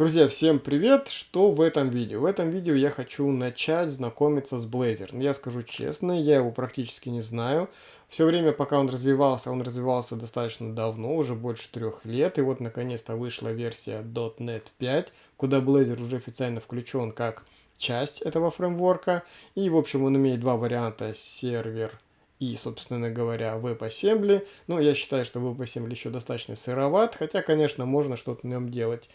Друзья, всем привет! Что в этом видео? В этом видео я хочу начать знакомиться с Blazor. Я скажу честно, я его практически не знаю. Все время, пока он развивался, он развивался достаточно давно, уже больше трех лет. И вот, наконец-то, вышла версия .NET 5, куда Blazor уже официально включен как часть этого фреймворка. И, в общем, он имеет два варианта, сервер и, собственно говоря, WebAssembly. Но я считаю, что WebAssembly еще достаточно сыроват, хотя, конечно, можно что-то на нем делать,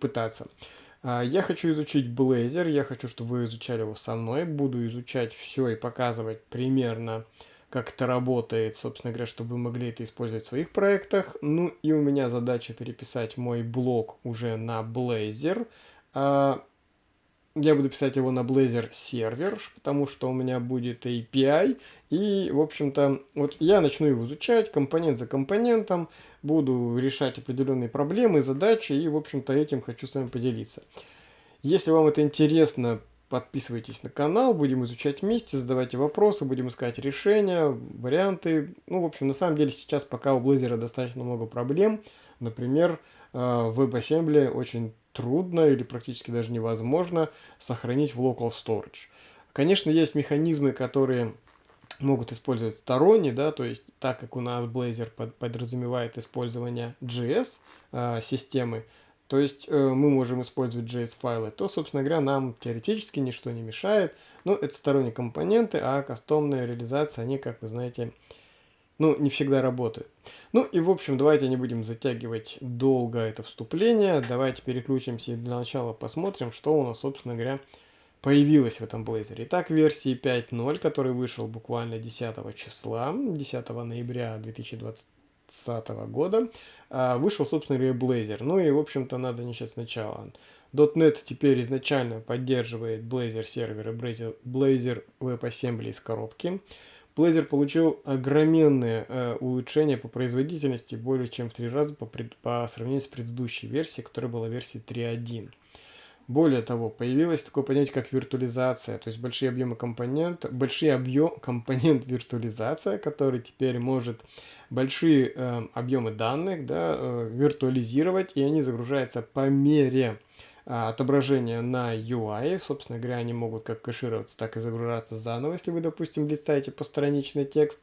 пытаться. А, я хочу изучить Blazor, я хочу, чтобы вы изучали его со мной. Буду изучать все и показывать примерно, как это работает, собственно говоря, чтобы вы могли это использовать в своих проектах. Ну и у меня задача переписать мой блог уже на Blazor. Я буду писать его на Blazor сервер, потому что у меня будет API. И, в общем-то, вот я начну его изучать компонент за компонентом, буду решать определенные проблемы, задачи, и, в общем-то, этим хочу с вами поделиться. Если вам это интересно, подписывайтесь на канал, будем изучать вместе, задавайте вопросы, будем искать решения, варианты. Ну, в общем, на самом деле сейчас пока у Blazor достаточно много проблем. Например, э, в WebAssembly очень трудно или практически даже невозможно сохранить в local storage. Конечно, есть механизмы, которые могут использовать сторонние, да, то есть так как у нас Blazor под, подразумевает использование JS э, системы, то есть э, мы можем использовать JS файлы, то, собственно говоря, нам теоретически ничто не мешает. Но это сторонние компоненты, а кастомная реализация, они, как вы знаете, ну, не всегда работают. Ну и, в общем, давайте не будем затягивать долго это вступление. Давайте переключимся и для начала посмотрим, что у нас, собственно говоря, появилось в этом Blazor. Итак, версии 5.0, который вышел буквально 10 числа, 10 ноября 2020 года, а, вышел, собственно говоря, Blazor. Ну и, в общем-то, надо начать сначала. .NET теперь изначально поддерживает Blazor сервер и Blazor, Blazor WebAssembly из коробки. Blazor получил огроменные э, улучшения по производительности, более чем в три раза по, пред, по сравнению с предыдущей версией, которая была версией 3.1. Более того, появилось такое понятие, как виртуализация, то есть большие объемы компонент, большие объем компонент виртуализация, который теперь может большие э, объемы данных да, э, виртуализировать, и они загружаются по мере а, отображения на UI. Собственно говоря, они могут как кэшироваться, так и загружаться заново, если вы, допустим, листаете постраничный текст.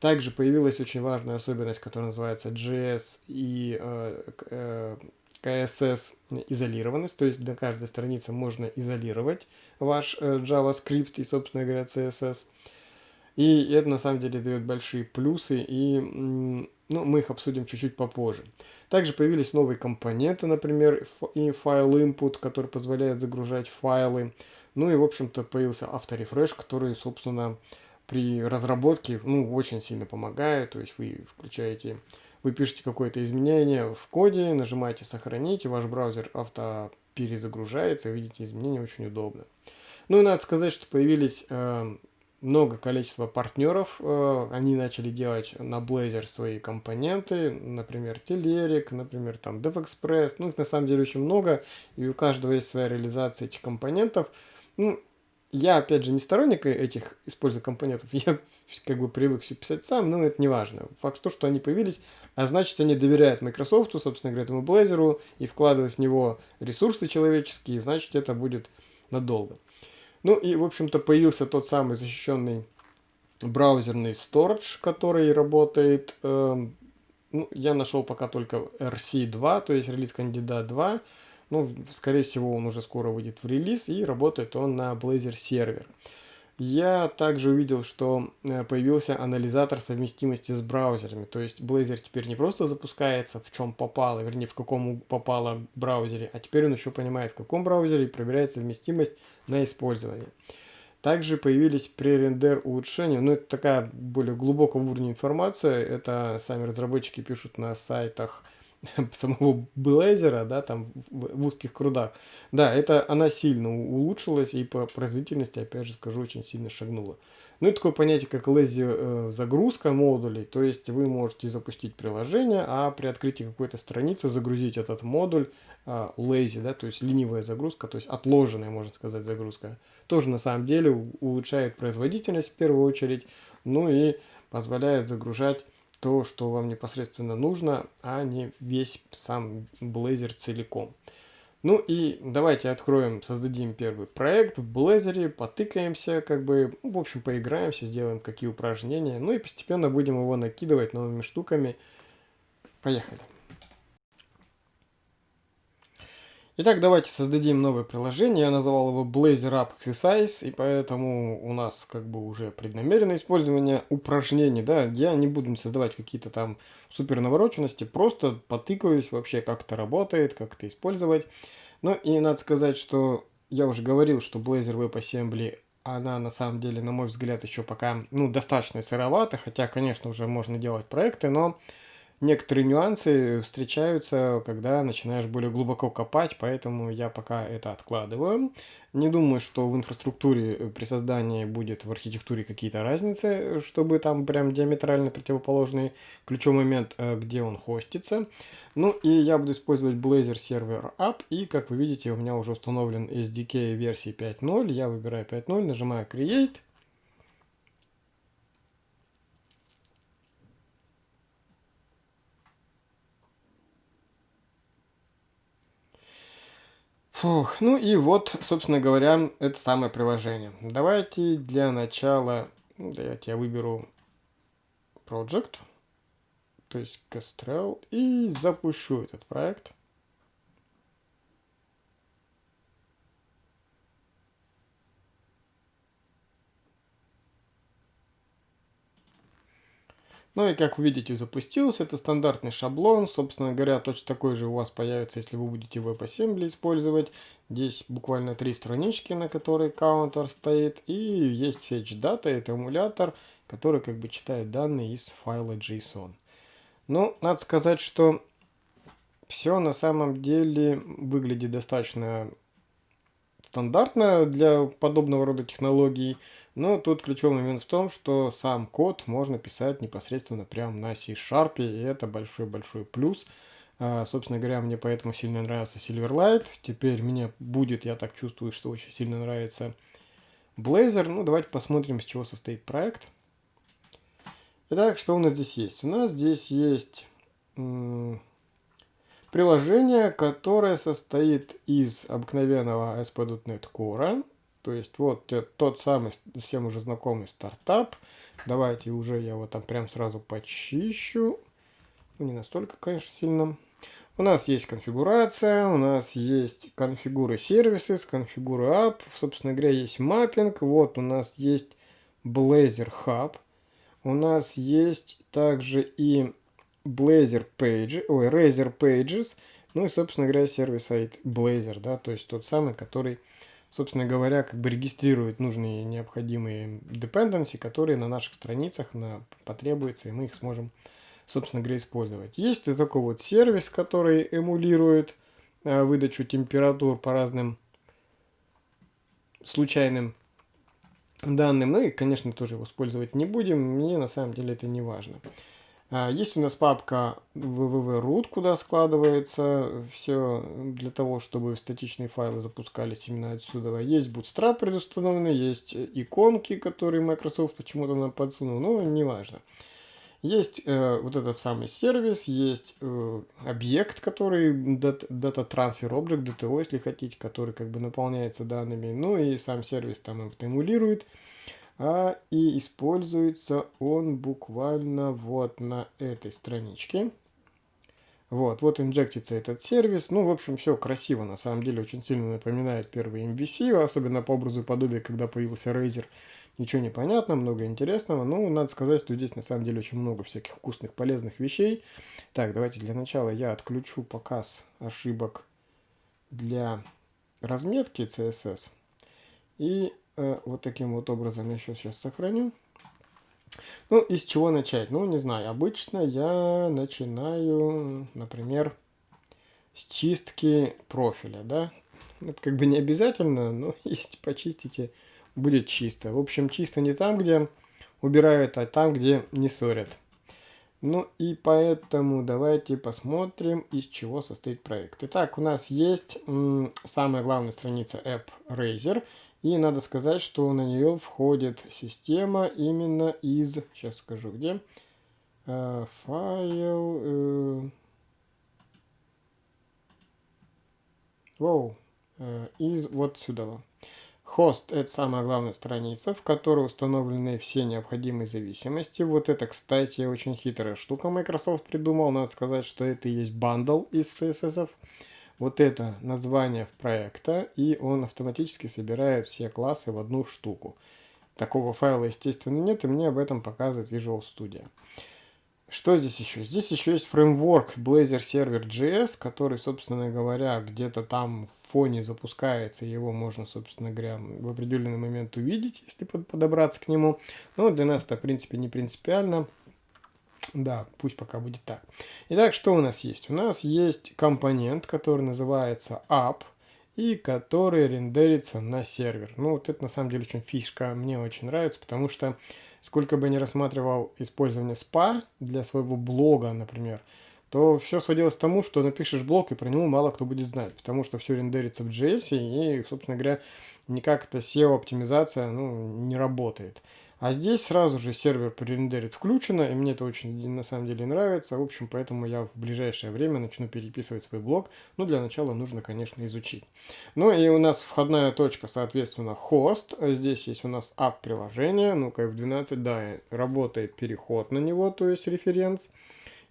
Также появилась очень важная особенность, которая называется JS и э, э, CSS изолированность, то есть для каждой страницы можно изолировать ваш э, JavaScript и, собственно говоря, CSS. И это на самом деле дает большие плюсы, и ну, мы их обсудим чуть-чуть попозже. Также появились новые компоненты, например, и файл input, который позволяет загружать файлы. Ну и, в общем-то, появился авторефреш, который, собственно, при разработке ну, очень сильно помогает. То есть вы включаете, вы пишете какое-то изменение в коде, нажимаете «Сохранить», и ваш браузер авто перезагружается, видите изменения очень удобно. Ну и надо сказать, что появились э, много количества партнеров. Э, они начали делать на Blazor свои компоненты, например, Telerik, например, там DevExpress. Ну, их на самом деле очень много, и у каждого есть своя реализация этих компонентов. Ну, я, опять же, не сторонник этих использования компонентов, я как бы привык все писать сам, но это не важно. Факт то, что они появились, а значит, они доверяют Microsoft, собственно говоря, этому Blazor, и вкладывают в него ресурсы человеческие, значит, это будет надолго. Ну и, в общем-то, появился тот самый защищенный браузерный storage, который работает. Э, ну, я нашел пока только RC2, то есть релиз кандидат 2. Ну, скорее всего, он уже скоро выйдет в релиз, и работает он на Blazor сервер. Я также увидел, что э, появился анализатор совместимости с браузерами. То есть Blazor теперь не просто запускается в чем попало, вернее в каком попало браузере, а теперь он еще понимает в каком браузере и проверяет совместимость на использование. Также появились пререндер улучшения, но это такая более глубокого уровня информация, это сами разработчики пишут на сайтах самого Blazor, да, там в, в узких крудах. Да, это она сильно улучшилась и по производительности, опять же скажу, очень сильно шагнула. Ну и такое понятие, как lazy э, загрузка модулей, то есть вы можете запустить приложение, а при открытии какой-то страницы загрузить этот модуль э, да, то есть ленивая загрузка, то есть отложенная, можно сказать, загрузка. Тоже на самом деле улучшает производительность в первую очередь, ну и позволяет загружать то, что вам непосредственно нужно, а не весь сам Blazor целиком. Ну и давайте откроем, создадим первый проект в Blazor, потыкаемся, как бы, ну, в общем, поиграемся, сделаем какие упражнения, ну и постепенно будем его накидывать новыми штуками. Поехали. Итак, давайте создадим новое приложение. Я назвал его Blazor App Exercise, и поэтому у нас как бы уже преднамеренное использование упражнений. Да? Я не буду создавать какие-то там супер навороченности, просто потыкаюсь вообще, как это работает, как это использовать. Ну и надо сказать, что я уже говорил, что Blazor WebAssembly она на самом деле, на мой взгляд, еще пока ну, достаточно сыровата, хотя, конечно, уже можно делать проекты, но некоторые нюансы встречаются, когда начинаешь более глубоко копать, поэтому я пока это откладываю. Не думаю, что в инфраструктуре э, при создании будет в архитектуре какие-то разницы, чтобы там прям диаметрально противоположный ключевой момент, э, где он хостится. Ну и я буду использовать Blazor Server App, и как вы видите, у меня уже установлен SDK версии 5.0. Я выбираю 5.0, нажимаю Create. Фух, ну и вот, собственно говоря, это самое приложение. Давайте для начала, ну, давайте я выберу Project, то есть Kestrel, и запущу этот проект. Ну и как вы видите, запустился. Это стандартный шаблон. Собственно говоря, точно такой же у вас появится, если вы будете WebAssembly использовать. Здесь буквально три странички, на которой каунтер стоит. И есть fetch data, это эмулятор, который как бы читает данные из файла JSON. Ну, надо сказать, что все на самом деле выглядит достаточно стандартно для подобного рода технологий, но тут ключевой момент в том, что сам код можно писать непосредственно прямо на C-Sharp, и это большой-большой плюс. А, собственно говоря, мне поэтому сильно нравится Silverlight. Теперь мне будет, я так чувствую, что очень сильно нравится Blazor. Ну, давайте посмотрим, из чего состоит проект. Итак, что у нас здесь есть? У нас здесь есть Приложение, которое состоит из обыкновенного ASP.NET Core. То есть вот тот самый, всем уже знакомый стартап. Давайте уже я его там прям сразу почищу. Не настолько, конечно, сильно. У нас есть конфигурация, у нас есть конфигуры сервисы, конфигуры app, собственно говоря, есть маппинг. Вот у нас есть Blazor Hub. У нас есть также и Blazor Page, ой, Razer Pages, ну и, собственно говоря, сервис-сайт Blazor, да, то есть тот самый, который, собственно говоря, как бы регистрирует нужные необходимые dependency, которые на наших страницах на, потребуются, и мы их сможем, собственно говоря, использовать. Есть и такой вот сервис, который эмулирует э, выдачу температур по разным случайным данным. Ну и, конечно, тоже его использовать не будем, мне на самом деле это не важно. А, есть у нас папка www.root, куда складывается все для того, чтобы статичные файлы запускались именно отсюда. Есть Bootstrap предустановленный, есть иконки, которые Microsoft почему-то нам подсунул, но не важно. Есть э, вот этот самый сервис, есть э, объект, который Data, data Transfer Object, DTO, если хотите, который как бы наполняется данными. Ну и сам сервис там эмулирует а и используется он буквально вот на этой страничке. Вот, вот инжектится этот сервис. Ну, в общем, все красиво, на самом деле, очень сильно напоминает первый MVC, особенно по образу и подобию, когда появился Razer. Ничего не понятно, много интересного. Ну, надо сказать, что здесь на самом деле очень много всяких вкусных, полезных вещей. Так, давайте для начала я отключу показ ошибок для разметки CSS. И Э, вот таким вот образом я сейчас, сейчас сохраню. Ну, из чего начать? Ну, не знаю. Обычно я начинаю, например, с чистки профиля, да. Это как бы не обязательно, но если почистите, будет чисто. В общем, чисто не там, где убирают, а там, где не ссорят. Ну и поэтому давайте посмотрим, из чего состоит проект. Итак, у нас есть самая главная страница App Razer. И надо сказать, что на нее входит система именно из, сейчас скажу где, э, файл, э, Воу. Э, из вот сюда. Хост – это самая главная страница, в которой установлены все необходимые зависимости. Вот это, кстати, очень хитрая штука Microsoft придумал. Надо сказать, что это и есть бандл из CSS. Вот это название проекта, и он автоматически собирает все классы в одну штуку. Такого файла, естественно, нет, и мне об этом показывает Visual Studio. Что здесь еще? Здесь еще есть фреймворк Blazor Server JS, который, собственно говоря, где-то там в фоне запускается, его можно, собственно говоря, в определенный момент увидеть, если подобраться к нему. Но для нас это, в принципе, не принципиально. Да, пусть пока будет так. Итак, что у нас есть? У нас есть компонент, который называется app, и который рендерится на сервер. Ну, вот это на самом деле очень фишка, мне очень нравится, потому что сколько бы я ни рассматривал использование SPA для своего блога, например, то все сводилось к тому, что напишешь блог, и про него мало кто будет знать, потому что все рендерится в JS, и, собственно говоря, никак эта SEO-оптимизация ну, не работает. А здесь сразу же сервер пререндерит включено, и мне это очень на самом деле нравится. В общем, поэтому я в ближайшее время начну переписывать свой блог. Но для начала нужно, конечно, изучить. Ну и у нас входная точка, соответственно, хост. Здесь есть у нас app-приложение. Ну-ка, F12, да, работает переход на него, то есть референс.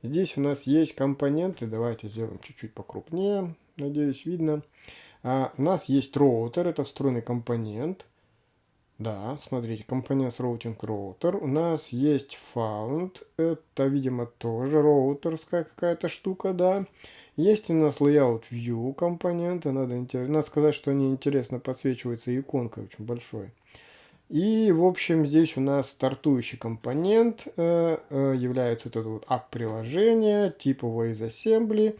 Здесь у нас есть компоненты. Давайте сделаем чуть-чуть покрупнее. Надеюсь, видно. А, у нас есть роутер, это встроенный компонент. Да, смотрите, компонент routing router. У нас есть found. Это, видимо, тоже роутерская какая-то штука, да. Есть у нас layout view компоненты. Надо, надо сказать, что они интересно подсвечиваются иконкой очень большой. И, в общем, здесь у нас стартующий компонент э, э, является вот это вот app-приложение, типовое из assembly.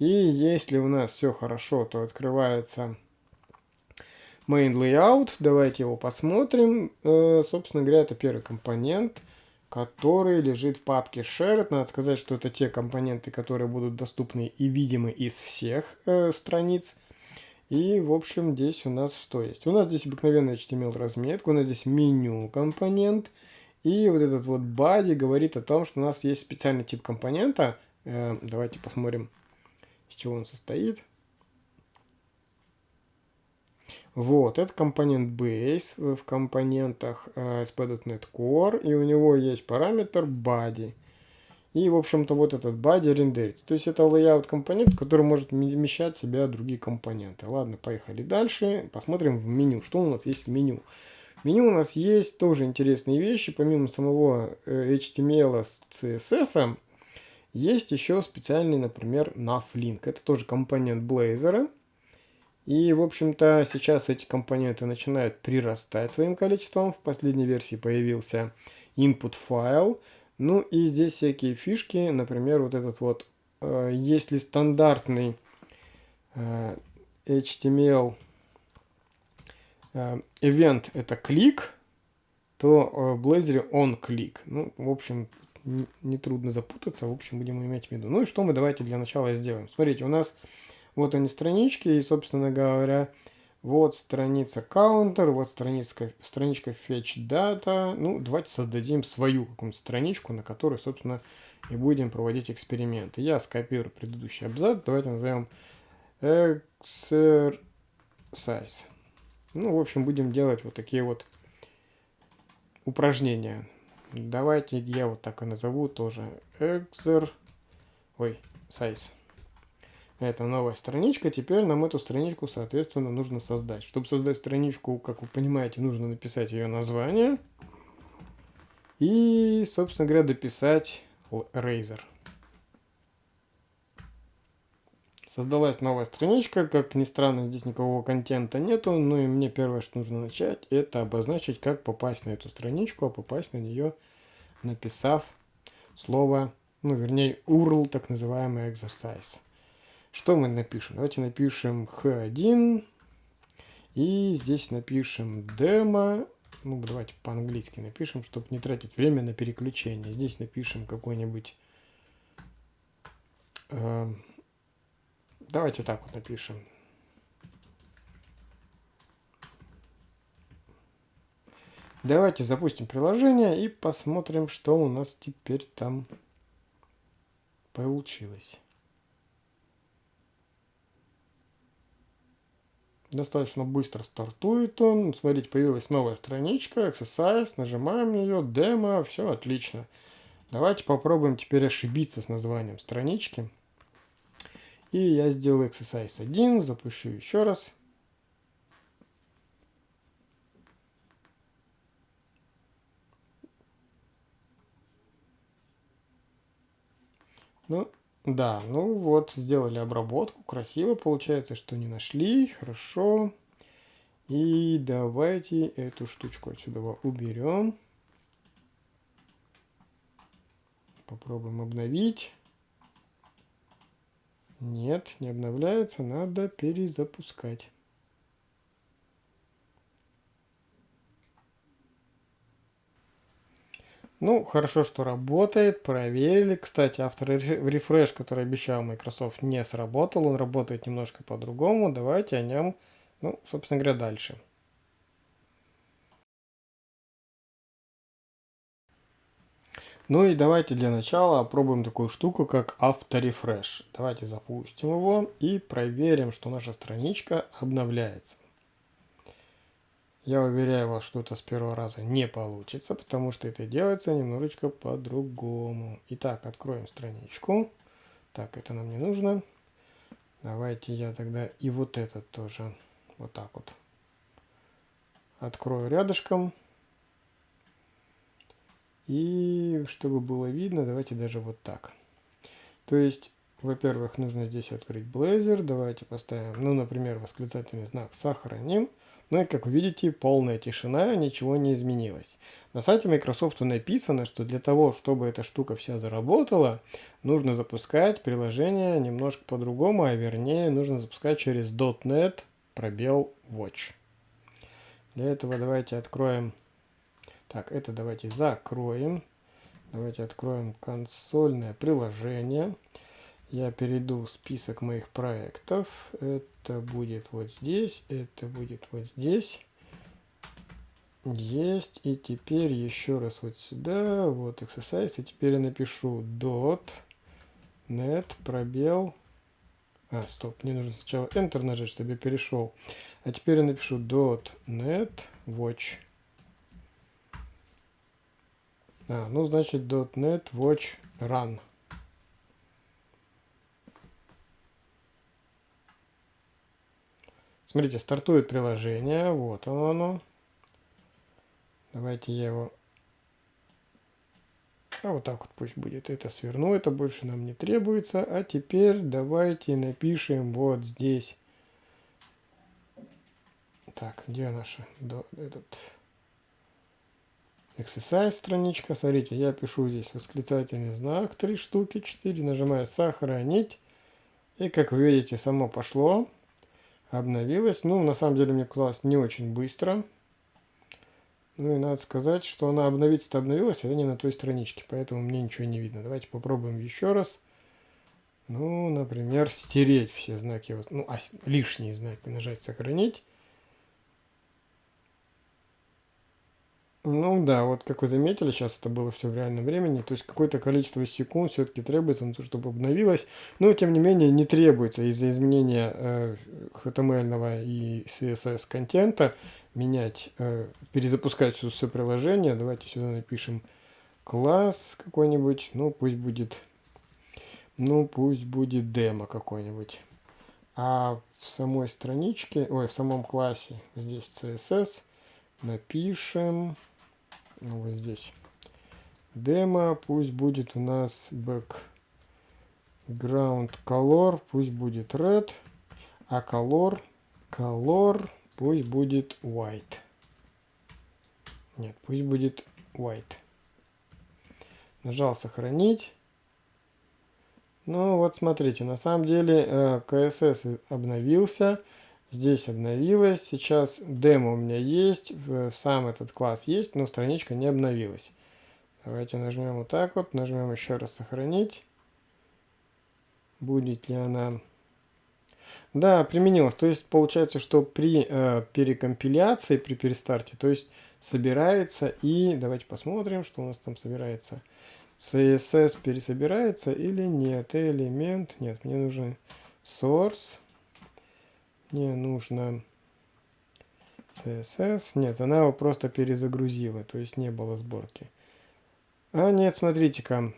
И если у нас все хорошо, то открывается main layout. Давайте его посмотрим. Э, собственно говоря, это первый компонент, который лежит в папке shared. Надо сказать, что это те компоненты, которые будут доступны и видимы из всех э, страниц. И, в общем, здесь у нас что есть? У нас здесь обыкновенная HTML разметка, у нас здесь меню компонент. И вот этот вот body говорит о том, что у нас есть специальный тип компонента. Э, давайте посмотрим, из чего он состоит. Вот, это компонент base в компонентах э, ASP.NET Core, и у него есть параметр body. И, в общем-то, вот этот body рендерится. То есть это layout компонент, который может вмещать в себя другие компоненты. Ладно, поехали дальше. Посмотрим в меню. Что у нас есть в меню? В меню у нас есть тоже интересные вещи. Помимо самого э, HTML с CSS, есть еще специальный, например, navlink. Это тоже компонент Blazor. И, в общем-то, сейчас эти компоненты начинают прирастать своим количеством. В последней версии появился input файл. Ну и здесь всякие фишки, например, вот этот вот, э, если стандартный э, HTML э, event это клик, то э, в Blazor он клик. Ну, в общем, нетрудно запутаться, в общем, будем иметь в виду. Ну и что мы давайте для начала сделаем. Смотрите, у нас вот они странички, и, собственно говоря, вот страница counter, вот страничка, страничка fetch data. Ну, давайте создадим свою какую-нибудь страничку, на которой, собственно, и будем проводить эксперименты. Я скопирую предыдущий абзац, давайте назовем exercise. Ну, в общем, будем делать вот такие вот упражнения. Давайте я вот так и назову тоже exer... Ой, size. Это новая страничка. Теперь нам эту страничку, соответственно, нужно создать. Чтобы создать страничку, как вы понимаете, нужно написать ее название. И, собственно говоря, дописать Razer. Создалась новая страничка. Как ни странно, здесь никакого контента нету. Ну и мне первое, что нужно начать, это обозначить, как попасть на эту страничку, а попасть на нее, написав слово, ну вернее URL, так называемый exercise. Что мы напишем? Давайте напишем h1. И здесь напишем демо. Ну, давайте по-английски напишем, чтобы не тратить время на переключение. Здесь напишем какой-нибудь... Э, давайте так вот напишем. Давайте запустим приложение и посмотрим, что у нас теперь там получилось. Достаточно быстро стартует он. Смотрите, появилась новая страничка, exercise, нажимаем ее, демо, все отлично. Давайте попробуем теперь ошибиться с названием странички. И я сделаю exercise 1, запущу еще раз. Ну, да, ну вот, сделали обработку, красиво получается, что не нашли, хорошо. И давайте эту штучку отсюда уберем. Попробуем обновить. Нет, не обновляется, надо перезапускать. Ну, хорошо, что работает, проверили. Кстати, автор рефреш, который обещал Microsoft, не сработал. Он работает немножко по-другому. Давайте о нем, ну, собственно говоря, дальше. Ну и давайте для начала опробуем такую штуку, как авторефреш. Давайте запустим его и проверим, что наша страничка обновляется. Я уверяю вас, что это с первого раза не получится, потому что это делается немножечко по-другому. Итак, откроем страничку. Так, это нам не нужно. Давайте я тогда и вот этот тоже вот так вот открою рядышком. И чтобы было видно, давайте даже вот так. То есть, во-первых, нужно здесь открыть Blazor. Давайте поставим, ну, например, восклицательный знак «Сохраним». Ну и как вы видите, полная тишина, ничего не изменилось. На сайте Microsoft написано, что для того, чтобы эта штука вся заработала, нужно запускать приложение немножко по-другому, а вернее нужно запускать через .NET пробел Watch. Для этого давайте откроем... Так, это давайте закроем. Давайте откроем консольное приложение я перейду в список моих проектов. Это будет вот здесь, это будет вот здесь. Есть. И теперь еще раз вот сюда, вот exercise. И теперь я напишу dot net пробел. А, стоп, мне нужно сначала Enter нажать, чтобы я перешел. А теперь я напишу dot net watch. А, ну значит net watch run. Смотрите, стартует приложение. Вот оно. оно. Давайте я его... А вот так вот пусть будет. Это сверну, это больше нам не требуется. А теперь давайте напишем вот здесь. Так, где наша... Этот... Exercise страничка. Смотрите, я пишу здесь восклицательный знак. Три штуки, четыре. Нажимаю сохранить. И как вы видите, само пошло обновилась. Ну, на самом деле, мне показалось не очень быстро. Ну и надо сказать, что она обновиться-то обновилась, а не на той страничке, поэтому мне ничего не видно. Давайте попробуем еще раз. Ну, например, стереть все знаки, ну, а лишние знаки, нажать «Сохранить». Ну да, вот как вы заметили, сейчас это было все в реальном времени, то есть какое-то количество секунд все-таки требуется на то, чтобы обновилось, но тем не менее не требуется из-за изменения э, HTML и CSS контента менять, э, перезапускать все, все приложение. Давайте сюда напишем класс какой-нибудь, ну пусть будет, ну пусть будет демо какой-нибудь. А в самой страничке, ой, в самом классе, здесь CSS, напишем ну, вот здесь демо, пусть будет у нас background color, пусть будет red, а color, color пусть будет white. Нет, пусть будет white. Нажал сохранить. Ну вот смотрите, на самом деле CSS э, обновился. Здесь обновилось. Сейчас демо у меня есть. Сам этот класс есть, но страничка не обновилась. Давайте нажмем вот так вот. Нажмем еще раз сохранить. Будет ли она... Да, применилась. То есть получается, что при э, перекомпиляции, при перестарте, то есть собирается и... Давайте посмотрим, что у нас там собирается. CSS пересобирается или нет. Элемент. Нет, мне нужен source. Мне нужно CSS. Нет, она его просто перезагрузила, то есть не было сборки. А нет, смотрите-ка.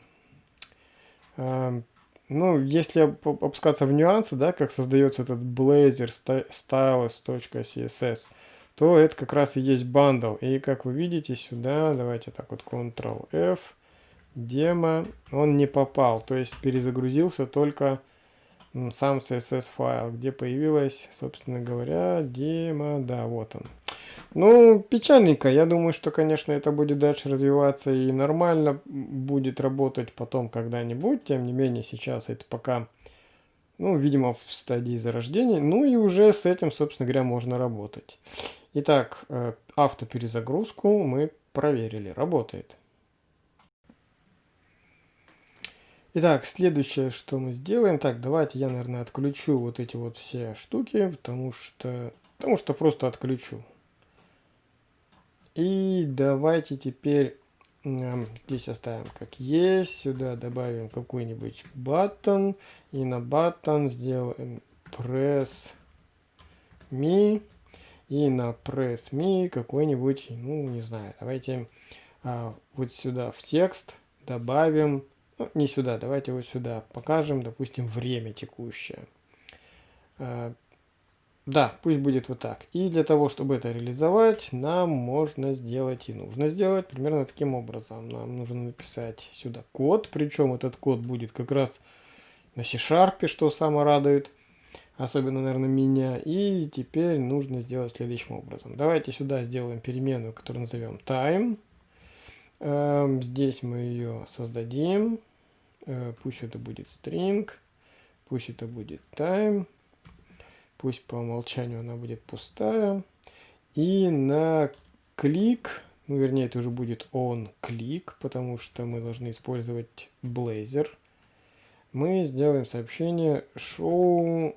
А, ну, если опускаться в нюансы, да, как создается этот Blazor stylus.css, то это как раз и есть бандл. И как вы видите сюда, давайте так вот Ctrl-F, демо, он не попал, то есть перезагрузился только сам CSS файл, где появилась, собственно говоря, демо, да, вот он. Ну, печальненько. Я думаю, что, конечно, это будет дальше развиваться и нормально будет работать потом когда-нибудь. Тем не менее, сейчас это пока, ну, видимо, в стадии зарождения. Ну и уже с этим, собственно говоря, можно работать. Итак, э, автоперезагрузку мы проверили. Работает. Итак, следующее, что мы сделаем. Так, давайте я, наверное, отключу вот эти вот все штуки, потому что, потому что просто отключу. И давайте теперь э, здесь оставим как есть. Сюда добавим какой-нибудь button. И на button сделаем press me. И на press me какой-нибудь, ну не знаю, давайте а, вот сюда в текст добавим, ну, не сюда, давайте вот сюда покажем, допустим, время текущее. А, да, пусть будет вот так. И для того, чтобы это реализовать, нам можно сделать и нужно сделать примерно таким образом. Нам нужно написать сюда код, причем этот код будет как раз на C-Sharp, что самое радует, особенно, наверное, меня. И теперь нужно сделать следующим образом. Давайте сюда сделаем переменную, которую назовем time. Эм, здесь мы ее создадим. Э, пусть это будет string, пусть это будет time. Пусть по умолчанию она будет пустая. И на клик, ну вернее это уже будет on клик, потому что мы должны использовать Blazor. Мы сделаем сообщение show,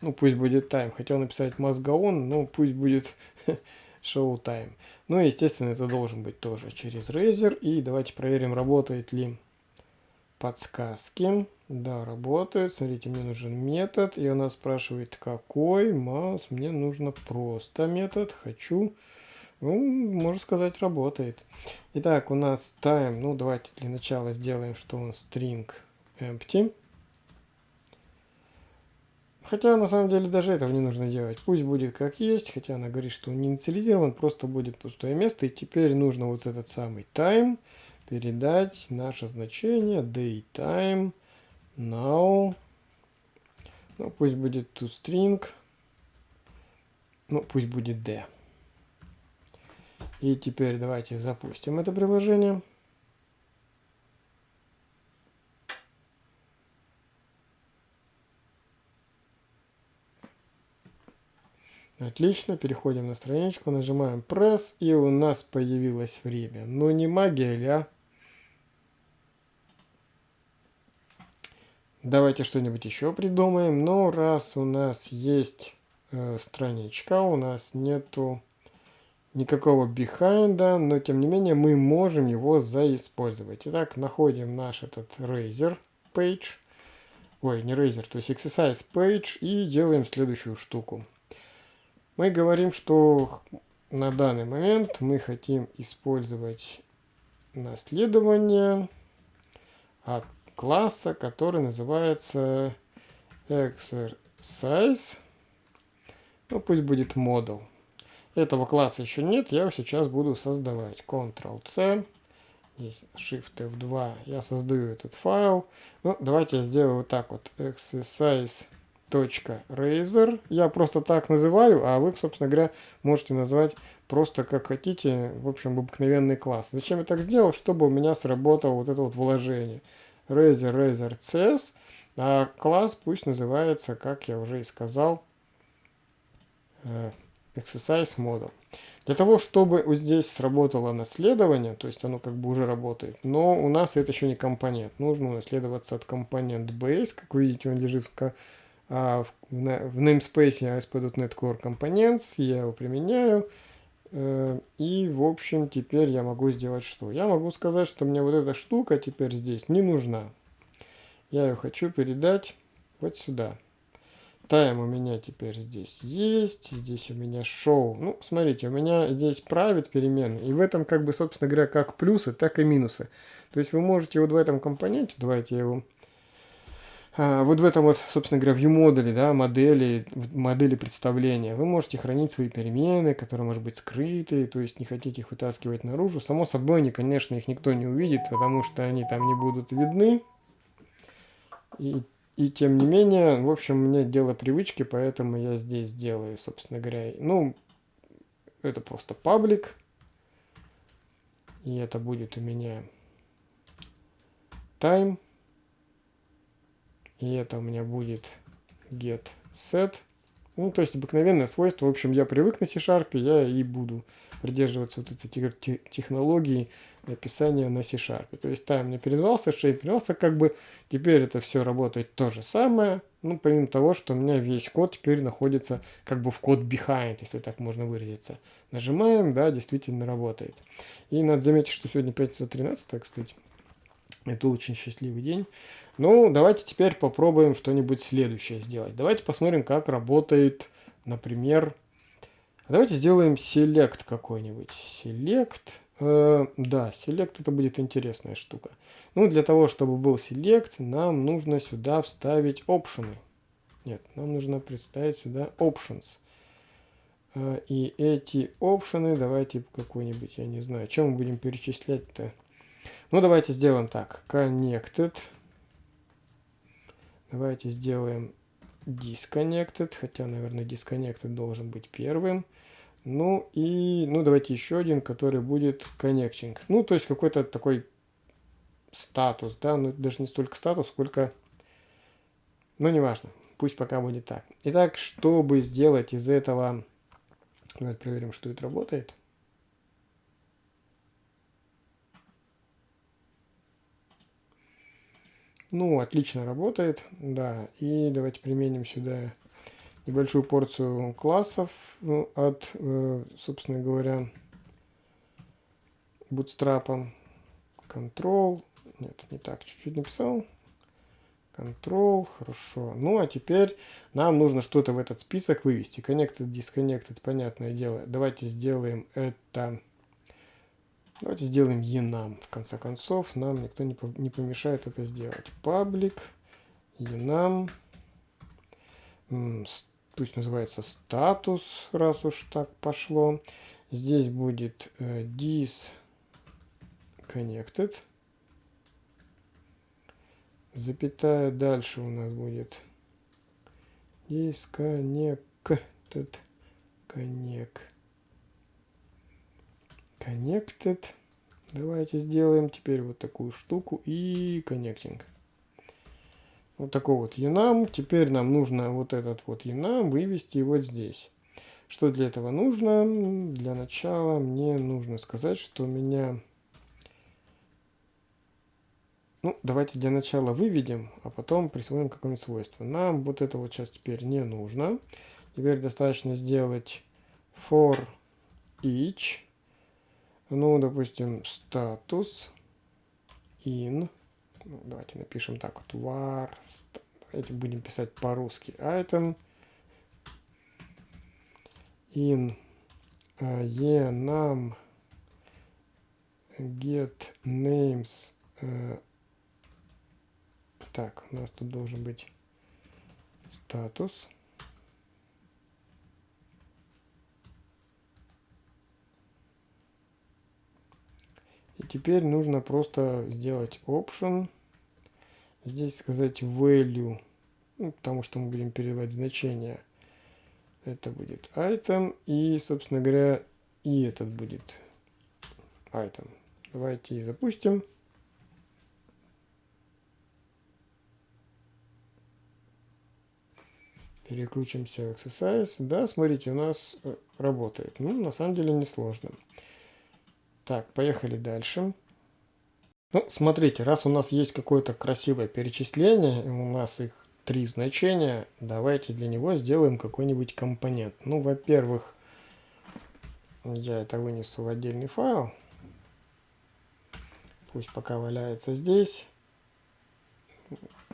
ну пусть будет time. Хотел написать must on, но пусть будет show time. Ну и естественно это должен быть тоже через Razer. И давайте проверим, работает ли подсказки. Да, работает. Смотрите, мне нужен метод. И она спрашивает, какой. Маус, мне нужно просто метод. Хочу. Ну, можно сказать, работает. Итак, у нас time. Ну, давайте для начала сделаем, что он string empty. Хотя, на самом деле, даже этого не нужно делать. Пусть будет как есть, хотя она говорит, что он не инициализирован, просто будет пустое место. И теперь нужно вот этот самый time передать наше значение daytime now. Ну, пусть будет toString. Ну, пусть будет d. И теперь давайте запустим это приложение. Отлично, переходим на страничку, нажимаем Press, и у нас появилось время. Ну не магия ли, а? Давайте что-нибудь еще придумаем. Но раз у нас есть э, страничка, у нас нету никакого бихайнда, но тем не менее мы можем его заиспользовать. Итак, находим наш этот Razer page. Ой, не Razer, то есть exercise page и делаем следующую штуку. Мы говорим, что на данный момент мы хотим использовать наследование от класса, который называется exercise. Ну, пусть будет model. Этого класса еще нет, я его сейчас буду создавать. Ctrl-C, здесь Shift F2, я создаю этот файл. Ну, давайте я сделаю вот так вот. exercise.razor. Я просто так называю, а вы, собственно говоря, можете назвать просто как хотите, в общем, обыкновенный класс. Зачем я так сделал? Чтобы у меня сработало вот это вот вложение. Razer Razer CS, а класс пусть называется, как я уже и сказал, э, Exercise Model. Для того, чтобы вот здесь сработало наследование, то есть оно как бы уже работает, но у нас это еще не компонент. Нужно унаследоваться от компонент base, как вы видите, он лежит в, а, в, в namespace ASP.NET Core Components, я его применяю. Э, и, в общем, теперь я могу сделать что? Я могу сказать, что мне вот эта штука теперь здесь не нужна. Я ее хочу передать вот сюда. Тайм у меня теперь здесь есть. Здесь у меня шоу. Ну, смотрите, у меня здесь правит перемены. И в этом, как бы, собственно говоря, как плюсы, так и минусы. То есть вы можете вот в этом компоненте, давайте я его вот в этом вот, собственно говоря, view модуле, да, модели, модели представления, вы можете хранить свои перемены, которые, может быть, скрыты, то есть не хотите их вытаскивать наружу. Само собой, они, конечно, их никто не увидит, потому что они там не будут видны. И, и тем не менее, в общем, мне дело привычки, поэтому я здесь делаю, собственно говоря, ну, это просто паблик. И это будет у меня time. И это у меня будет get set. Ну, то есть обыкновенное свойство. В общем, я привык на C-Sharp, я и буду придерживаться вот этой технологии написания на C-Sharp. То есть там мне передавался шейп, передавался как бы, теперь это все работает то же самое. Ну, помимо того, что у меня весь код теперь находится как бы в код behind, если так можно выразиться. Нажимаем, да, действительно работает. И надо заметить, что сегодня пятница 13, кстати. Это очень счастливый день. Ну, давайте теперь попробуем что-нибудь следующее сделать. Давайте посмотрим, как работает, например... Давайте сделаем select какой-нибудь. Select. Э, да, select это будет интересная штука. Ну, для того, чтобы был select, нам нужно сюда вставить опшены. Нет, нам нужно представить сюда options. Э, и эти опшены, давайте какой-нибудь, я не знаю, чем мы будем перечислять-то. Ну, давайте сделаем так. Connected. Давайте сделаем disconnected, хотя, наверное, disconnected должен быть первым. Ну и, ну давайте еще один, который будет connecting. Ну, то есть какой-то такой статус, да, ну даже не столько статус, сколько, ну неважно, пусть пока будет так. Итак, чтобы сделать из этого, давайте проверим, что это работает. Ну, отлично работает, да. И давайте применим сюда небольшую порцию классов ну, от, э, собственно говоря, bootstrap. Control, нет, не так, чуть-чуть написал. Control, хорошо. Ну, а теперь нам нужно что-то в этот список вывести. Connected, disconnected, понятное дело. Давайте сделаем это Давайте сделаем enum. В конце концов, нам никто не, не помешает это сделать. Public enum. Пусть называется статус, раз уж так пошло. Здесь будет э, disconnected. Запятая дальше у нас будет disconnected. Connect. Connected. Давайте сделаем теперь вот такую штуку и connecting. Вот такой вот enum. Теперь нам нужно вот этот вот enum вывести вот здесь. Что для этого нужно? Для начала мне нужно сказать, что у меня... Ну, давайте для начала выведем, а потом присвоим какое-нибудь свойство. Нам вот это вот сейчас теперь не нужно. Теперь достаточно сделать for each ну, допустим, статус in. Ну, давайте напишем так вот. var. Давайте будем писать по-русски. Item in uh, enum get names. Uh, так, у нас тут должен быть статус. Теперь нужно просто сделать option. Здесь сказать value, ну, потому что мы будем передавать значение. Это будет item. И, собственно говоря, и этот будет item. Давайте и запустим. Переключимся в exercise. Да, смотрите, у нас э, работает. Ну, на самом деле несложно. сложно. Так, поехали дальше. Ну, смотрите, раз у нас есть какое-то красивое перечисление, у нас их три значения, давайте для него сделаем какой-нибудь компонент. Ну, во-первых, я это вынесу в отдельный файл. Пусть пока валяется здесь.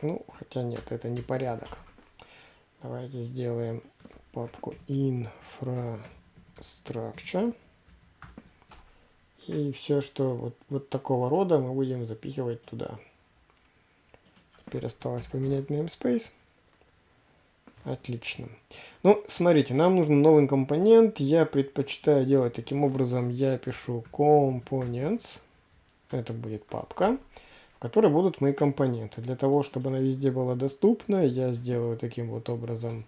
Ну, хотя нет, это не порядок. Давайте сделаем папку infrastructure. И все, что вот, вот такого рода мы будем запихивать туда. Теперь осталось поменять namespace. Отлично. Ну, смотрите, нам нужен новый компонент. Я предпочитаю делать таким образом. Я пишу components. Это будет папка, в которой будут мои компоненты. Для того, чтобы она везде была доступна, я сделаю таким вот образом.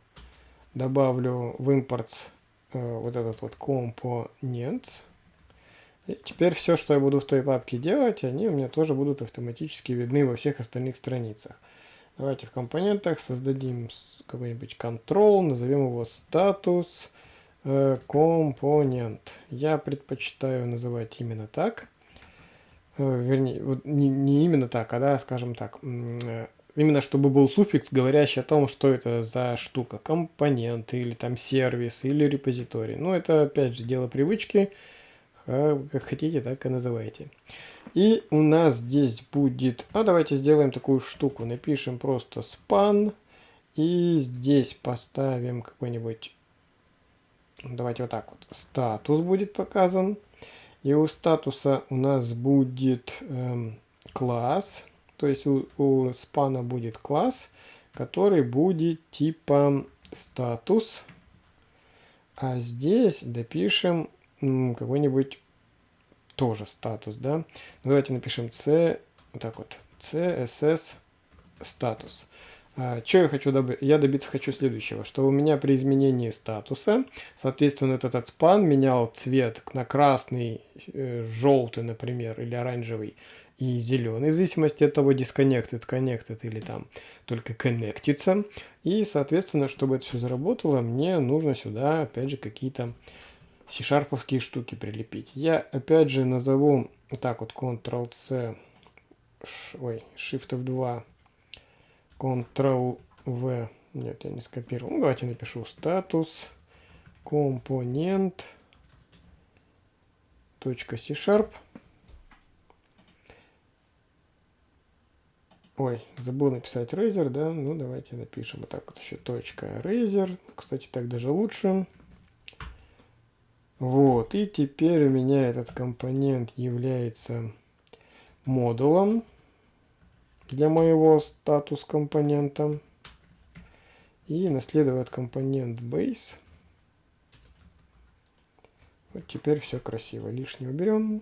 Добавлю в импорт э, вот этот вот components. И теперь все, что я буду в той папке делать, они у меня тоже будут автоматически видны во всех остальных страницах. Давайте в компонентах создадим какой-нибудь control, назовем его статус э, компонент. Я предпочитаю называть именно так. Э, вернее, вот не, не именно так, а да, скажем так. Э, именно чтобы был суффикс, говорящий о том, что это за штука. Компонент, или там сервис, или репозиторий. Ну, это опять же дело привычки. А как хотите, так и называйте. И у нас здесь будет... А давайте сделаем такую штуку. Напишем просто span. И здесь поставим какой-нибудь... Давайте вот так вот. Статус будет показан. И у статуса у нас будет эм, класс. То есть у, у спана будет класс, который будет типа статус. А здесь допишем какой-нибудь тоже статус, да. Ну, давайте напишем c, вот так вот, css статус. А, что я хочу добиться? Я добиться хочу следующего, что у меня при изменении статуса, соответственно, этот, этот спан менял цвет на красный, э, желтый, например, или оранжевый и зеленый, в зависимости от того, disconnected, connected или там только connectится. И, соответственно, чтобы это все заработало, мне нужно сюда, опять же, какие-то C-шарповские штуки прилепить. Я опять же назову так вот Ctrl-C, ой, Shift F2, Ctrl-V, нет, я не скопировал. Ну, давайте напишу статус, компонент, точка C-Sharp. Ой, забыл написать Razer, да? Ну, давайте напишем вот так вот еще точка Razer. Кстати, так даже лучше. Вот, и теперь у меня этот компонент является модулом для моего статус компонента. И наследует компонент base. Вот теперь все красиво. Лишнее уберем.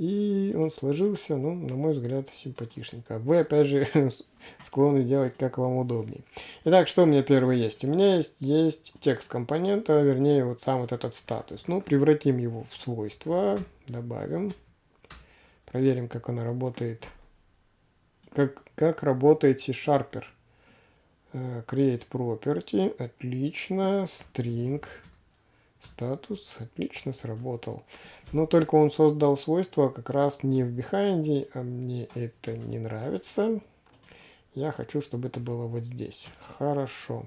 И он сложился, ну, на мой взгляд, симпатичненько. Вы, опять же, склонны делать, как вам удобнее. Итак, что у меня первое есть? У меня есть, есть текст компонента, вернее, вот сам вот этот статус. Ну, превратим его в свойства, добавим. Проверим, как оно работает. Как, как работает C-Sharper. Э, create property, отлично, string. Статус отлично сработал. Но только он создал свойство как раз не в behind, а мне это не нравится. Я хочу, чтобы это было вот здесь. Хорошо.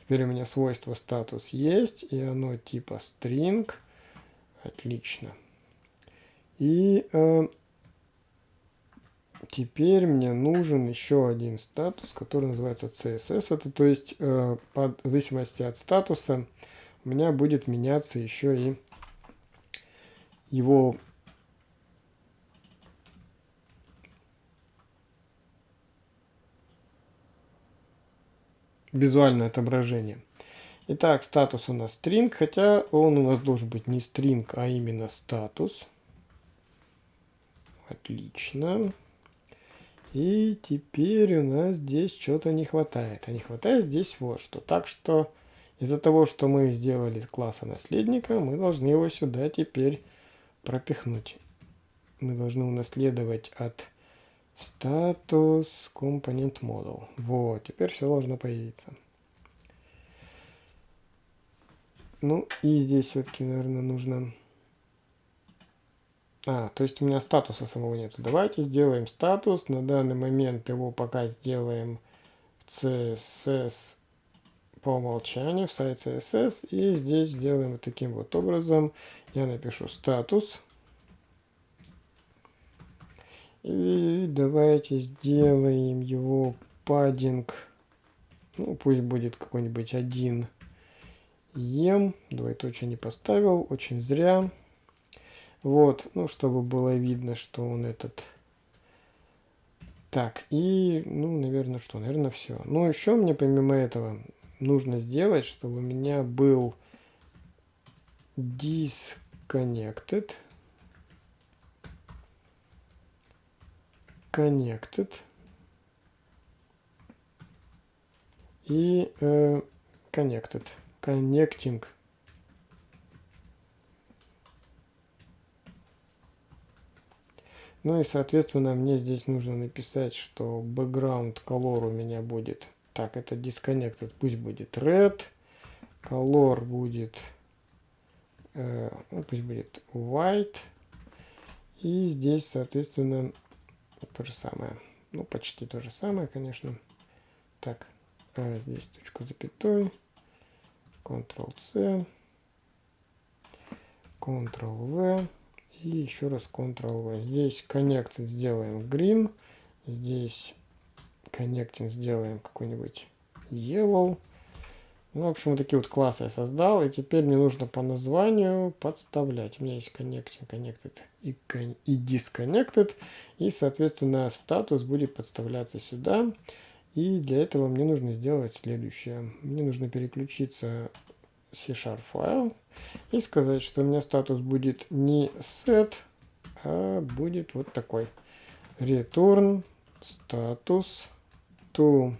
Теперь у меня свойство статус есть, и оно типа string. Отлично. И э, теперь мне нужен еще один статус, который называется CSS. Это то есть э, под, зависимости от статуса у меня будет меняться еще и его визуальное отображение. Итак, статус у нас string, хотя он у нас должен быть не string, а именно статус. Отлично. И теперь у нас здесь что-то не хватает. А не хватает здесь вот что. Так что из-за того, что мы сделали класса наследника, мы должны его сюда теперь пропихнуть. Мы должны унаследовать от статус компонент model. Вот, теперь все должно появиться. Ну и здесь все-таки, наверное, нужно... А, то есть у меня статуса самого нету. Давайте сделаем статус. На данный момент его пока сделаем CSS по умолчанию в сайт CSS. И здесь сделаем вот таким вот образом. Я напишу статус. И давайте сделаем его паддинг ну, пусть будет какой-нибудь один ем, двоеточие не поставил, очень зря. Вот, ну, чтобы было видно, что он этот... Так, и, ну, наверное, что? Наверное, все. Ну, еще мне помимо этого нужно сделать, чтобы у меня был disconnected. Connected. И э, connected. Connecting. Ну и, соответственно, мне здесь нужно написать, что background color у меня будет... Так, это disconnected, пусть будет red. Color будет... Э, ну, пусть будет white. И здесь, соответственно, то же самое. Ну, почти то же самое, конечно. Так, э, здесь точку запятой. Ctrl-C. Ctrl-V. И еще раз Ctrl-V. Здесь Connect сделаем Green. Здесь Connecting сделаем какой-нибудь Yellow. Ну, в общем, вот такие вот классы я создал. И теперь мне нужно по названию подставлять. У меня есть Connecting, Connected и, и Disconnected. И, соответственно, статус будет подставляться сюда. И для этого мне нужно сделать следующее. Мне нужно переключиться C-Sharp файл и сказать, что у меня статус будет не set, а будет вот такой. Return status to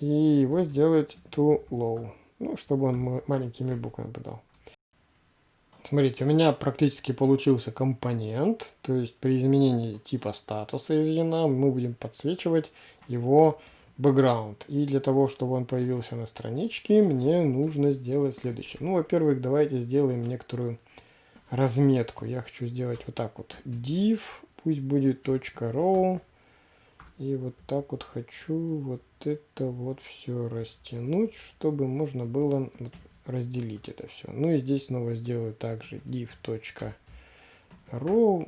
и его сделать to low, ну, чтобы он маленькими буквами подал. Смотрите, у меня практически получился компонент, то есть при изменении типа статуса из ена мы будем подсвечивать его бэкграунд. И для того, чтобы он появился на страничке, мне нужно сделать следующее. Ну, во-первых, давайте сделаем некоторую разметку. Я хочу сделать вот так вот. div, пусть будет .row. И вот так вот хочу вот это вот все растянуть, чтобы можно было разделить это все. Ну и здесь снова сделаю также div.row.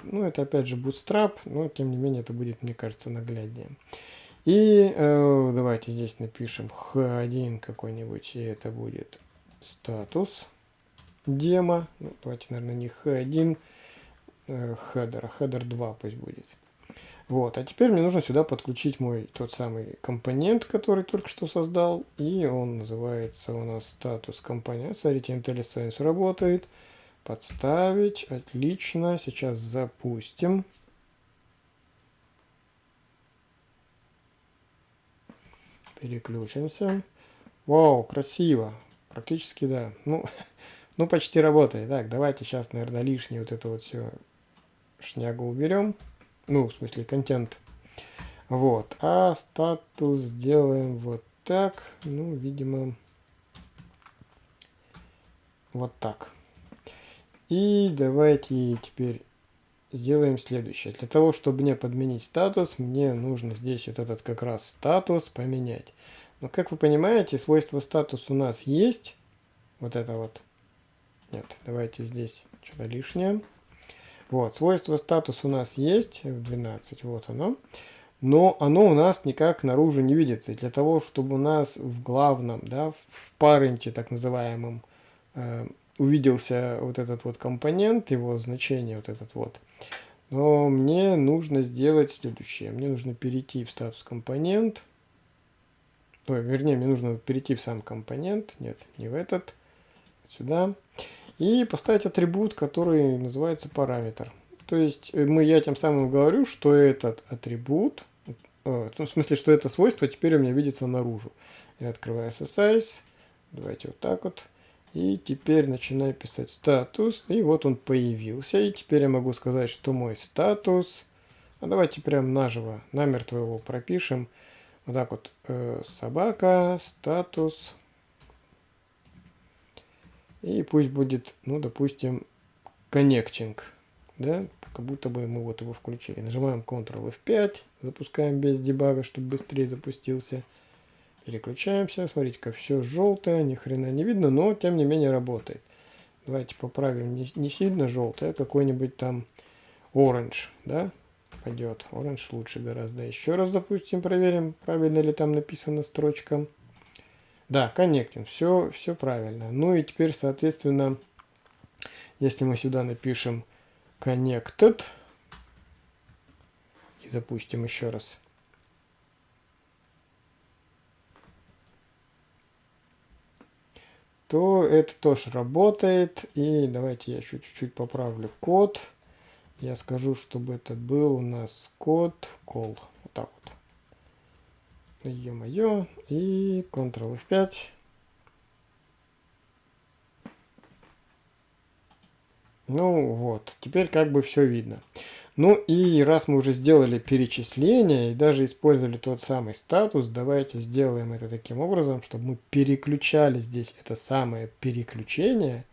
Ну это опять же bootstrap, но тем не менее это будет, мне кажется, нагляднее. И э, давайте здесь напишем h1 какой-нибудь, и это будет статус демо. Ну, давайте, наверное, не h1, э, header, а header 2 пусть будет. Вот, а теперь мне нужно сюда подключить мой тот самый компонент, который только что создал, и он называется у нас статус компонент. Смотрите, IntelliSense работает. Подставить, отлично, сейчас запустим. Переключимся. Вау, красиво. Практически да. Ну, ну почти работает. Так, давайте сейчас, наверное, лишнее вот это вот все шнягу уберем. Ну, в смысле, контент. Вот. А статус сделаем вот так. Ну, видимо, вот так. И давайте теперь сделаем следующее. Для того, чтобы мне подменить статус, мне нужно здесь вот этот как раз статус поменять. Но как вы понимаете, свойство статус у нас есть. Вот это вот. Нет, давайте здесь что-то лишнее. Вот, свойство статус у нас есть, F12, вот оно. Но оно у нас никак наружу не видится. И для того, чтобы у нас в главном, да, в паренте так называемом, э, увиделся вот этот вот компонент, его значение вот этот вот, но мне нужно сделать следующее. Мне нужно перейти в статус компонент. Ой, вернее, мне нужно перейти в сам компонент. Нет, не в этот. Сюда. И поставить атрибут, который называется параметр. То есть э, мы, я тем самым говорю, что этот атрибут, э, в смысле, что это свойство теперь у меня видится наружу. Я открываю SSIS. Давайте вот так вот. И теперь начинаю писать статус. И вот он появился. И теперь я могу сказать, что мой статус... А давайте прям наживо, намертво его пропишем. Вот так вот. Э, собака, статус. И пусть будет, ну, допустим, connecting. Да, как будто бы мы вот его включили. Нажимаем Ctrl F5, запускаем без дебага, чтобы быстрее запустился. Переключаемся. Смотрите, как все желтое, ни хрена не видно, но тем не менее работает. Давайте поправим не, не сильно желтое, а какой-нибудь там orange, да? пойдет. Orange лучше гораздо. Еще раз запустим, проверим, правильно ли там написана строчка. Да, connecting, все, все правильно. Ну и теперь, соответственно, если мы сюда напишем connected и запустим еще раз. то это тоже работает. И давайте я еще чуть-чуть поправлю код. Я скажу, чтобы это был у нас код call. Вот так вот. Ё-моё. И Ctrl F5. Ну вот, теперь как бы все видно. Ну и раз мы уже сделали перечисление и даже использовали тот самый статус, давайте сделаем это таким образом, чтобы мы переключали здесь это самое переключение,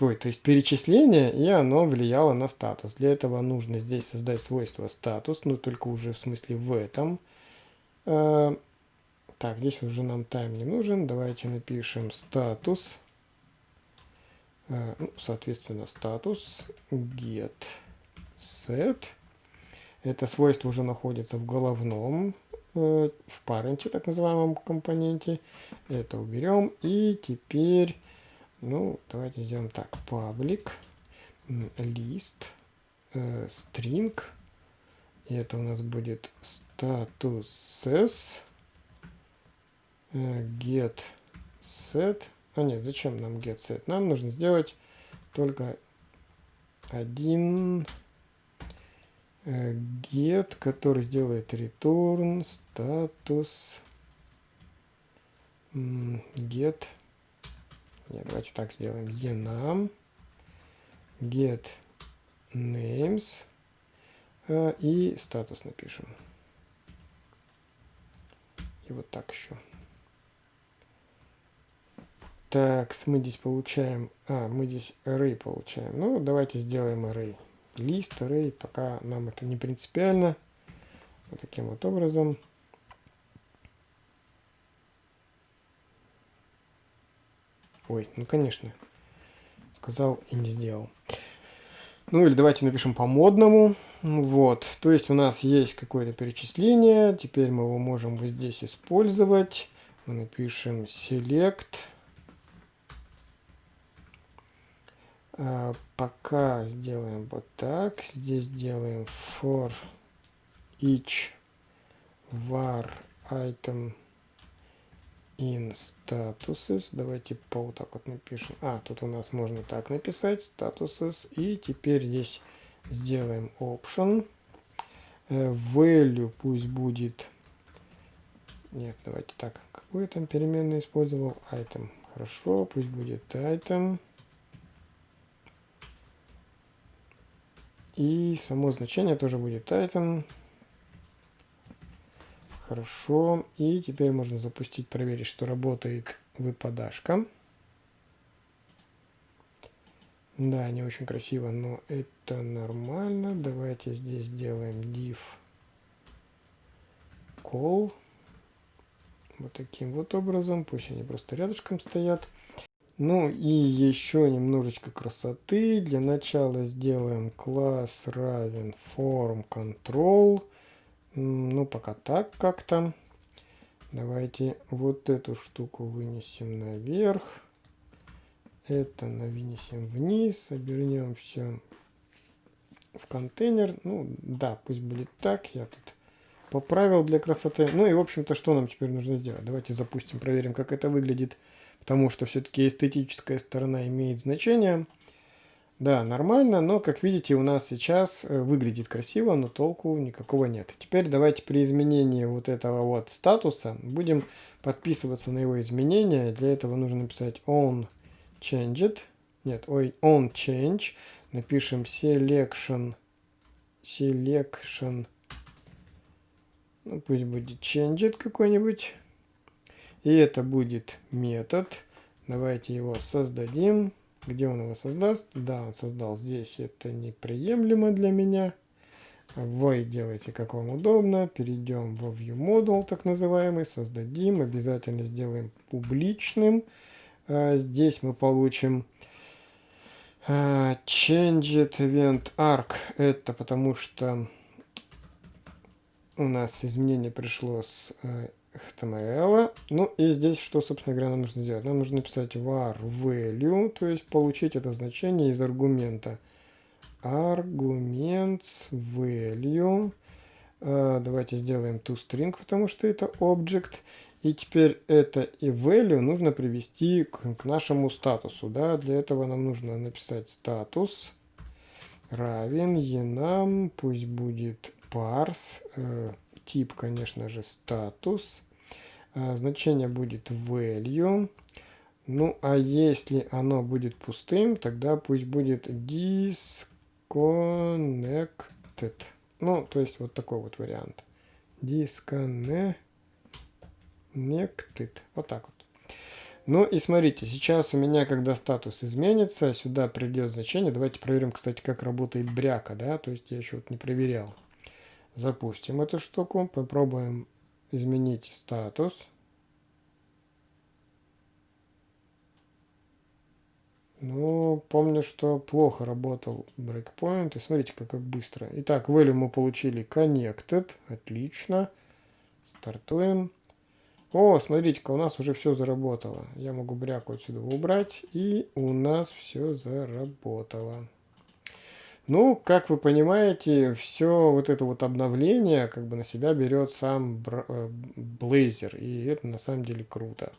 Ой, то есть перечисление, и оно влияло на статус. Для этого нужно здесь создать свойство статус, но только уже в смысле в этом. Э, так, здесь уже нам time не нужен. Давайте напишем статус. Э, ну, соответственно, статус get set. Это свойство уже находится в головном, э, в паренте, так называемом компоненте. Это уберем. И теперь, ну, давайте сделаем так. Public list string. И это у нас будет statuses э, get set. А нет, зачем нам get set? Нам нужно сделать только один Э, get, который сделает return статус get. Нет, давайте так сделаем. enum get names э, и статус напишем. И вот так еще. Так, мы здесь получаем... А, мы здесь array получаем. Ну, давайте сделаем array лист, array, пока нам это не принципиально. Вот таким вот образом. Ой, ну конечно. Сказал и не сделал. Ну или давайте напишем по модному. Вот, то есть у нас есть какое-то перечисление. Теперь мы его можем вот здесь использовать. Мы напишем select А, пока сделаем вот так. Здесь сделаем for each var item in statuses. Давайте по вот так вот напишем. А, тут у нас можно так написать. Statuses. И теперь здесь сделаем option. Э, value пусть будет... Нет, давайте так. Какую там переменную использовал? Item. Хорошо, пусть будет item. И само значение тоже будет item. Хорошо. И теперь можно запустить, проверить, что работает выпадашка. Да, не очень красиво, но это нормально. Давайте здесь сделаем div call. Вот таким вот образом. Пусть они просто рядышком стоят. Ну и еще немножечко красоты. Для начала сделаем класс равен form control. Ну, пока так как-то. Давайте вот эту штуку вынесем наверх. Это вынесем вниз. Обернем все в контейнер. Ну, да, пусть будет так. Я тут поправил для красоты. Ну и, в общем-то, что нам теперь нужно сделать? Давайте запустим, проверим, как это выглядит потому что все-таки эстетическая сторона имеет значение. Да, нормально, но, как видите, у нас сейчас э, выглядит красиво, но толку никакого нет. Теперь давайте при изменении вот этого вот статуса будем подписываться на его изменения. Для этого нужно написать on changed. Нет, ой, on change. Напишем selection. Selection. Ну, пусть будет changed какой-нибудь. И это будет метод. Давайте его создадим. Где он его создаст? Да, он создал здесь. Это неприемлемо для меня. Вы делайте как вам удобно. Перейдем во ViewModule, так называемый. Создадим. Обязательно сделаем публичным. А, здесь мы получим а, Changed Event Arc. Это потому что у нас изменение пришло с э, HTML. Ну и здесь что, собственно говоря, нам нужно сделать? Нам нужно написать var value, то есть получить это значение из аргумента. Аргумент value. Э, давайте сделаем toString, потому что это object. И теперь это и value нужно привести к, к нашему статусу. Да? Для этого нам нужно написать статус равен enum, пусть будет parse, э, тип, конечно же, статус, э, значение будет value. Ну, а если оно будет пустым, тогда пусть будет disconnected. Ну, то есть вот такой вот вариант. Disconnected. Вот так вот. Ну и смотрите, сейчас у меня, когда статус изменится, сюда придет значение. Давайте проверим, кстати, как работает бряка, да, то есть я еще вот не проверял. Запустим эту штуку, попробуем изменить статус. Ну, помню, что плохо работал breakpoint. И смотрите, как, как быстро. Итак, value мы получили connected. Отлично. Стартуем. О, смотрите-ка, у нас уже все заработало. Я могу бряку отсюда убрать, и у нас все заработало. Ну, как вы понимаете, все вот это вот обновление как бы на себя берет сам э, Blazor, и это на самом деле круто.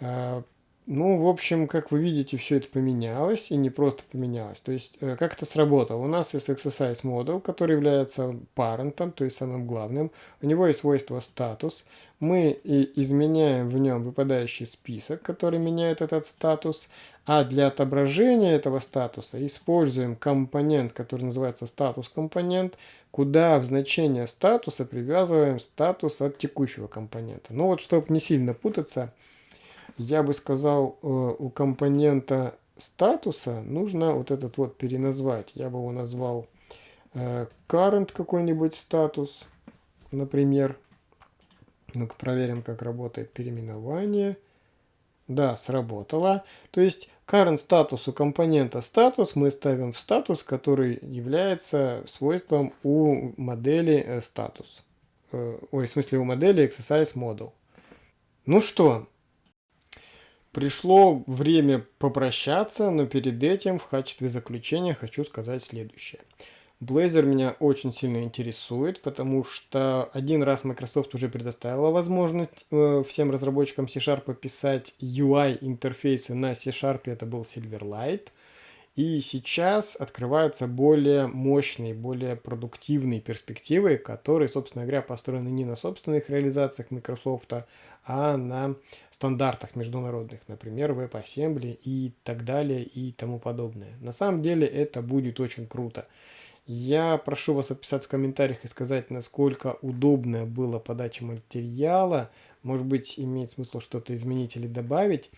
А, ну, в общем, как вы видите, все это поменялось, и не просто поменялось. То есть, э, как это сработало? У нас есть exercise model, который является парентом, то есть самым главным. У него есть свойство статус. Мы и изменяем в нем выпадающий список, который меняет этот статус. А для отображения этого статуса используем компонент, который называется статус компонент, куда в значение статуса привязываем статус от текущего компонента. Ну вот, чтобы не сильно путаться, я бы сказал, э, у компонента статуса нужно вот этот вот переназвать. Я бы его назвал э, current какой-нибудь статус, например. Ну-ка проверим, как работает переименование. Да, сработало. То есть current статус у компонента статус мы ставим в статус, который является свойством у модели э, статус. Ой, в смысле у модели exercise model. Ну что, Пришло время попрощаться, но перед этим в качестве заключения хочу сказать следующее. Blazor меня очень сильно интересует, потому что один раз Microsoft уже предоставила возможность э, всем разработчикам C-Sharp писать UI-интерфейсы на C-Sharp, это был Silverlight. И сейчас открываются более мощные, более продуктивные перспективы, которые, собственно говоря, построены не на собственных реализациях Microsoft, а на стандартах международных, например, WebAssembly и так далее и тому подобное. На самом деле это будет очень круто. Я прошу вас описать в комментариях и сказать, насколько удобная была подача материала. Может быть, имеет смысл что-то изменить или добавить.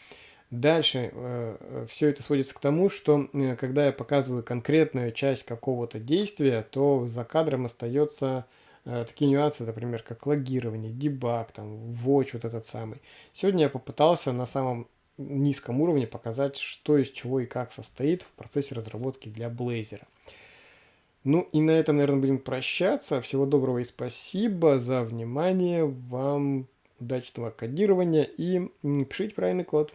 Дальше э, э, все это сводится к тому, что э, когда я показываю конкретную часть какого-то действия, то за кадром остается э, такие нюансы, например, как логирование, дебаг, там, watch вот этот самый. Сегодня я попытался на самом низком уровне показать, что из чего и как состоит в процессе разработки для Blazor. Ну и на этом, наверное, будем прощаться. Всего доброго и спасибо за внимание. Вам удачного кодирования и пишите правильный код.